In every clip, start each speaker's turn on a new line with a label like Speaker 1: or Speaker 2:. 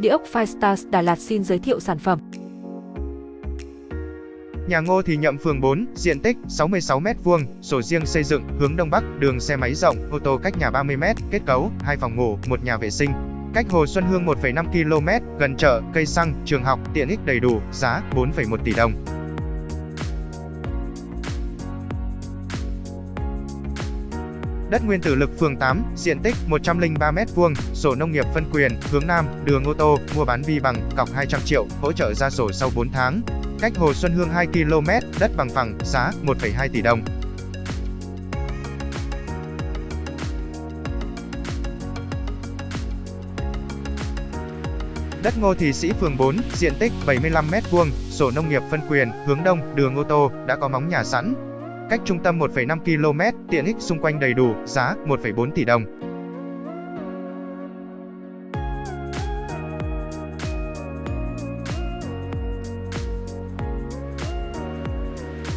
Speaker 1: Địa ốc Firestars Đà Lạt xin giới thiệu sản phẩm.
Speaker 2: Nhà Ngô Thì Nhậm phường 4, diện tích 66m2, sổ riêng xây dựng, hướng Đông Bắc, đường xe máy rộng, ô tô cách nhà 30m, kết cấu, 2 phòng ngủ, một nhà vệ sinh. Cách Hồ Xuân Hương 1,5 km, gần chợ, cây xăng, trường học, tiện ích đầy đủ, giá 4,1 tỷ đồng. Đất nguyên tử lực phường 8, diện tích 103m2, sổ nông nghiệp phân quyền, hướng Nam, đường ô tô, mua bán vi bằng, cọc 200 triệu, hỗ trợ ra sổ sau 4 tháng. Cách Hồ Xuân Hương 2 km, đất bằng phẳng, giá 1,2 tỷ đồng. Đất Ngô Thị Sĩ phường 4, diện tích 75m2, sổ nông nghiệp phân quyền, hướng đông, đường ô tô, đã có móng nhà sẵn. Cách trung tâm 1,5 km, tiện ích xung quanh đầy đủ, giá 1,4 tỷ đồng.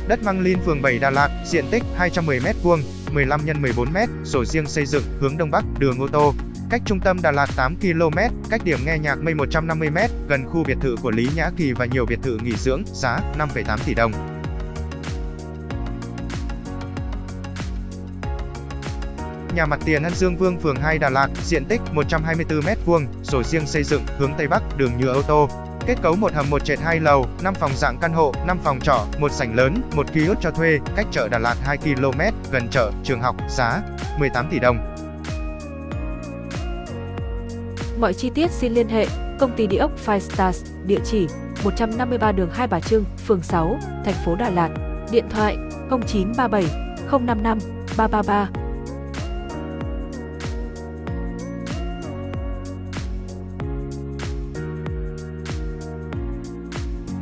Speaker 2: Đất Măng Linh phường 7 Đà Lạt, diện tích 210m2, 15 x 14m, sổ riêng xây dựng, hướng Đông Bắc, đường ô tô. Cách trung tâm Đà Lạt 8 km, cách điểm nghe nhạc mây 150m, gần khu biệt thự của Lý Nhã Kỳ và nhiều biệt thự nghỉ dưỡng, giá 5,8 tỷ đồng. Nhà mặt tiền An Dương Vương phường 2 Đà Lạt, diện tích 124m2, sổ riêng xây dựng, hướng Tây Bắc, đường nhựa ô tô, Kết cấu một hầm một trệt hai lầu, 5 phòng dạng căn hộ, 5 phòng trọ, một sảnh lớn, một kiosk cho thuê, cách chợ Đà Lạt 2 km, gần chợ, trường học, giá 18 tỷ đồng.
Speaker 1: Mọi chi tiết xin liên hệ công ty địa ốc Five Stars, địa chỉ 153 đường Hai Bà Trưng, phường 6, thành phố Đà Lạt, điện thoại 0937 055 333